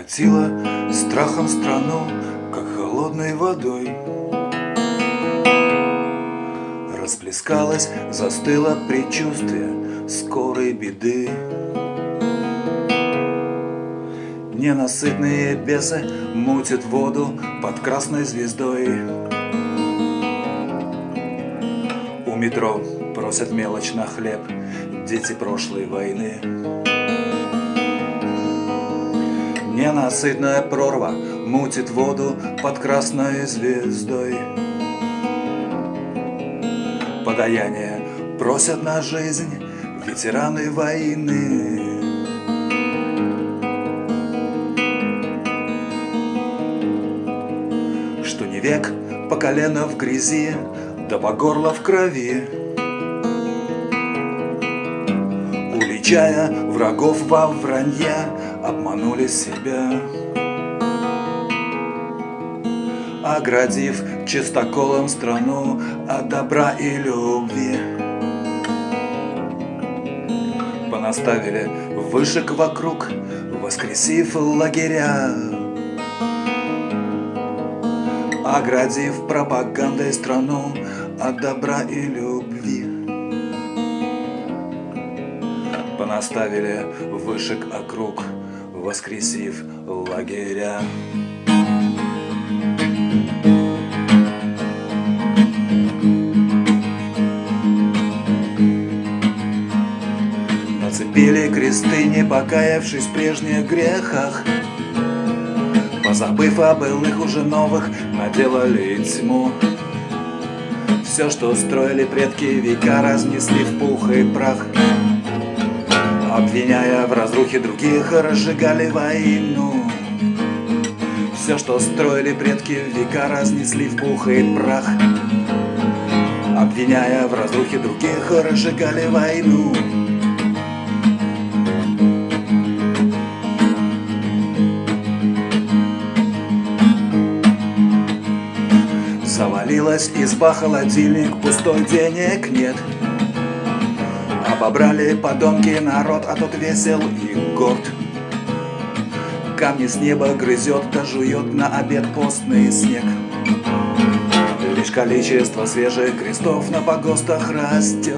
Окатила страхом страну, как холодной водой. Расплескалось, застыло предчувствие скорой беды. Ненасытные бесы мутят воду под красной звездой. У метро просят мелочь на хлеб дети прошлой войны. Ненасытная прорва мутит воду под красной звездой. Подаяние просят на жизнь ветераны войны. Что не век по колено в грязи, да по горло в крови. Уличая врагов во вранье, обманули себя. Оградив чистоколом страну от добра и любви. Понаставили вышек вокруг, воскресив лагеря. Оградив пропагандой страну от добра и любви. Понаставили вышек округ, воскресив лагеря. Нацепили кресты, не покаявшись в прежних грехах. Позабыв о былых уже новых, наделали тьму. Все, что строили предки века, разнесли в пух и прах Обвиняя в разрухе других, разжигали войну. Все, что строили предки века, разнесли в пух и прах. Обвиняя в разрухе других, разжигали войну. Завалилась изба, холодильник, пустой денег нет Обобрали подонки народ, а тот весел и горд. Камни с неба грызет, да жует на обед постный снег. Лишь количество свежих крестов на погостах растет.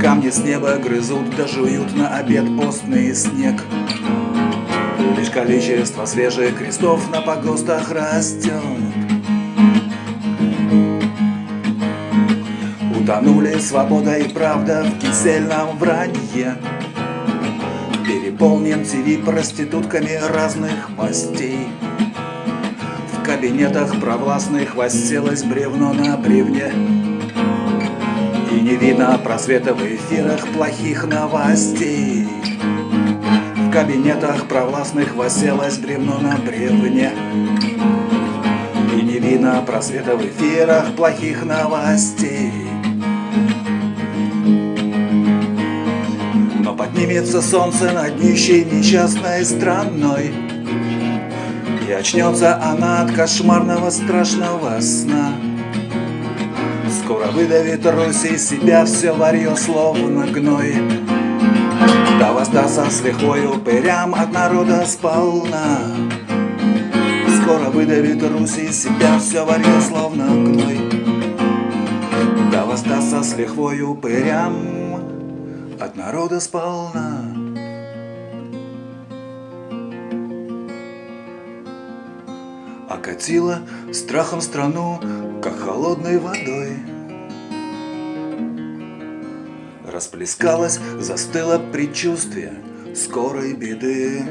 Камни с неба грызут, да жуют на обед постный снег. Лишь количество свежих крестов на погостах растет Утонули свобода и правда в кисельном вранье. Переполнен ТВ проститутками разных мастей. В кабинетах провластных восселось бревно на бревне. И не видно просвета в эфирах плохих новостей. В кабинетах провластных восселось бревно на бревне. И не видно просвета в эфирах плохих новостей Поднимется солнце над нищей несчастной страной. И очнется она от кошмарного страшного сна. Скоро выдавит Русь из себя все варье словно гной. Да воздастся с лихвой упырям от народа сполна. Скоро выдавит Русь из себя все варье словно гной. Да воздастся с лихвой упырям от народа сполна. Окатила страхом страну, как холодной водой. Расплескалось, застыло предчувствие скорой беды.